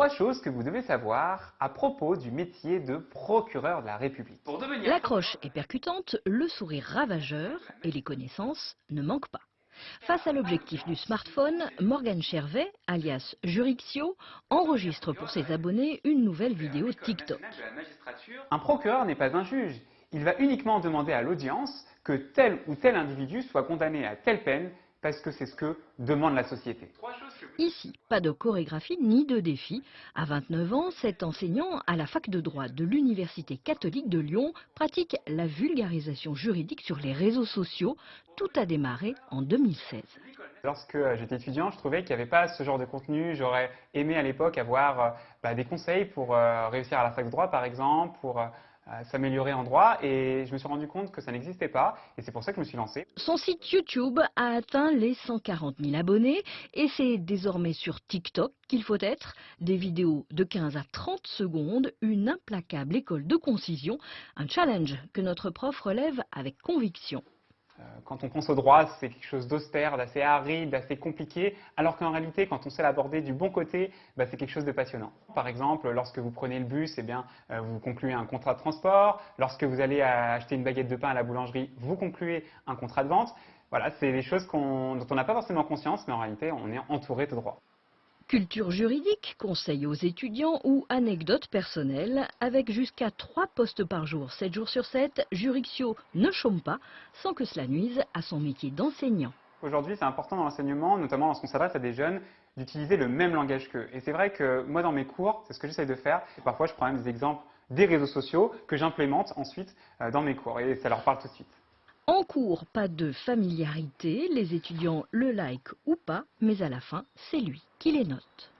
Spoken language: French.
trois choses que vous devez savoir à propos du métier de procureur de la République. L'accroche est percutante, le sourire ravageur et les connaissances ne manquent pas. Face à l'objectif du smartphone, Morgane Chervet, alias Jurixio, enregistre pour ses abonnés une nouvelle vidéo TikTok. la magistrature, Un procureur n'est pas un juge. Il va uniquement demander à l'audience que tel ou tel individu soit condamné à telle peine parce que c'est ce que demande la société. Ici, pas de chorégraphie ni de défi. À 29 ans, cet enseignant à la fac de droit de l'Université catholique de Lyon pratique la vulgarisation juridique sur les réseaux sociaux. Tout a démarré en 2016. Lorsque euh, j'étais étudiant, je trouvais qu'il n'y avait pas ce genre de contenu. J'aurais aimé à l'époque avoir euh, bah, des conseils pour euh, réussir à la fac de droit, par exemple, pour s'améliorer en droit. Et je me suis rendu compte que ça n'existait pas. Et c'est pour ça que je me suis lancé. Son site YouTube a atteint les 140 000 abonnés et c'est désormais sur TikTok qu'il faut être. Des vidéos de 15 à 30 secondes, une implacable école de concision, un challenge que notre prof relève avec conviction. Euh, Quand on pense au droit, c'est quelque chose d'austère, d'assez aride, d'assez compliqué, alors qu'en réalité, quand on sait l'aborder du bon côté, bah, c'est quelque chose de passionnant. Par exemple, lorsque vous prenez le bus, eh bien, euh, vous concluez un contrat de transport. Lorsque vous allez acheter une baguette de pain à la boulangerie, vous concluez un contrat de vente. Voilà, c'est des choses dont on n'a pas forcément conscience, mais en réalité, on est entouré de droit. Culture juridique, conseils aux étudiants ou anecdotes personnelles, avec jusqu'à 3 postes par jour, 7 jours sur 7, Jurixio ne chôme pas sans que cela nuise à son métier d'enseignant. Aujourd'hui, c'est important dans l'enseignement, notamment lorsqu'on s'adresse à des jeunes, d'utiliser le même langage qu'eux. Et c'est vrai que moi, dans mes cours, c'est ce que j'essaye de faire. Et parfois, je prends même des exemples des réseaux sociaux que j'implémente ensuite euh, dans mes cours. Et ça leur parle tout de suite. En cours, pas de familiarité, les étudiants le like ou pas, mais à la fin, c'est lui qui les note.